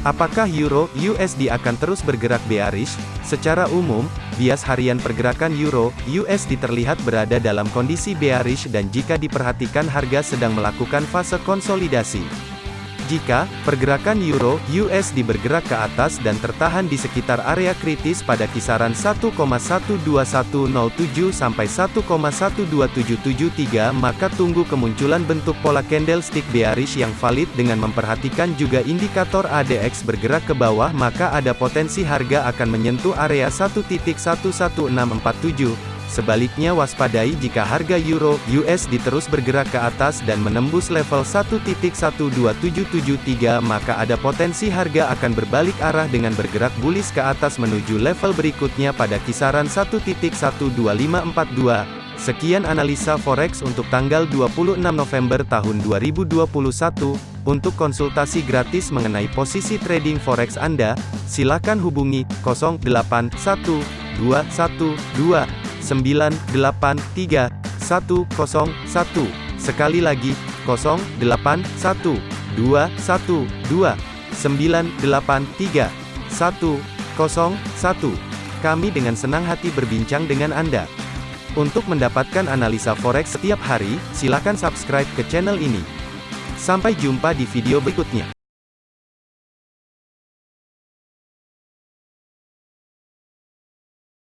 Apakah Euro USD akan terus bergerak bearish? Secara umum, bias harian pergerakan Euro USD terlihat berada dalam kondisi bearish dan jika diperhatikan harga sedang melakukan fase konsolidasi. Jika pergerakan euro USD bergerak ke atas dan tertahan di sekitar area kritis pada kisaran 1,12107 sampai 1,12773 maka tunggu kemunculan bentuk pola candlestick bearish yang valid dengan memperhatikan juga indikator ADX bergerak ke bawah maka ada potensi harga akan menyentuh area 1.11647 Sebaliknya waspadai jika harga euro USD terus bergerak ke atas dan menembus level 1.12773 maka ada potensi harga akan berbalik arah dengan bergerak bullish ke atas menuju level berikutnya pada kisaran 1.12542. Sekian analisa forex untuk tanggal 26 November tahun 2021. Untuk konsultasi gratis mengenai posisi trading forex Anda, silakan hubungi 081212 983 101. Sekali lagi, 081 212 983 101. Kami dengan senang hati berbincang dengan Anda. Untuk mendapatkan analisa forex setiap hari, silakan subscribe ke channel ini. Sampai jumpa di video berikutnya.